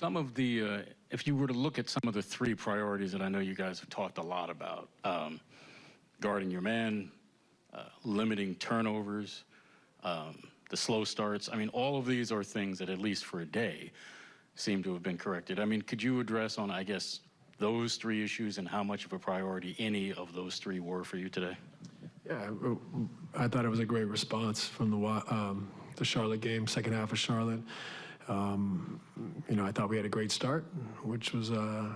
Some of the, uh, if you were to look at some of the three priorities that I know you guys have talked a lot about, um, guarding your man, uh, limiting turnovers, um, the slow starts, I mean, all of these are things that, at least for a day, seem to have been corrected. I mean, could you address on, I guess, those three issues and how much of a priority any of those three were for you today? Yeah, I thought it was a great response from the um, the Charlotte game, second half of Charlotte. Um, you know, I thought we had a great start, which was uh,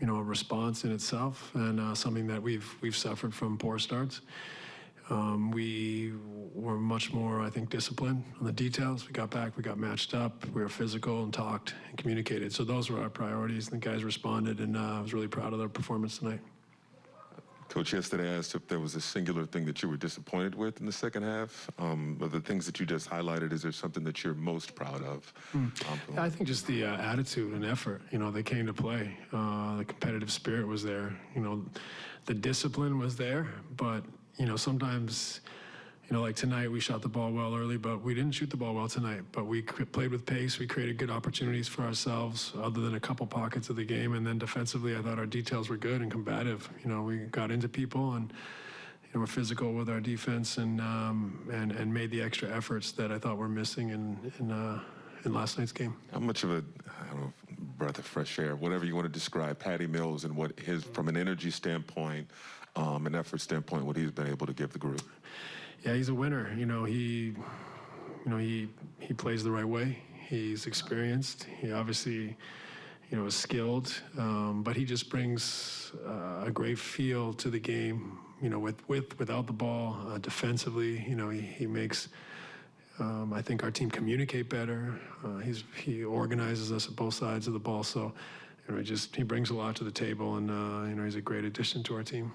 you know a response in itself, and uh, something that we've we've suffered from poor starts. Um, we were much more, I think, disciplined on the details. We got back, we got matched up, we were physical and talked and communicated. So those were our priorities. And the guys responded, and uh, I was really proud of their performance tonight. Coach yesterday asked if there was a singular thing that you were disappointed with in the second half. Um, of the things that you just highlighted, is there something that you're most proud of? From- I think just the uh, attitude and effort. You know, they came to play. Uh, the competitive spirit was there. You know, the discipline was there. But you know, sometimes, you know, like tonight we shot the ball well early, but we didn't shoot the ball well tonight. But we played with pace. We created good opportunities for ourselves, other than a couple pockets of the game. And then defensively, I thought our details were good and combative. You know, we got into people and. You know, we're physical with our defense and um, and and made the extra efforts that I thought were missing in in, uh, in last night's game. How much of a, know, breath of fresh air, whatever you want to describe, Patty Mills and what his, from an energy standpoint, um, an effort standpoint, what he's been able to give the group? Yeah, he's a winner. You know, he, you know, he he plays the right way. He's experienced. He obviously, you know, is skilled. Um, but he just brings uh, a great feel to the game. You know, with with without the ball, uh, defensively. You know, he he makes. Um, I think our team communicate better. Uh, he's he organizes us at both sides of the ball. So, you know, he just he brings a lot to the table, and uh, you know, he's a great addition to our team.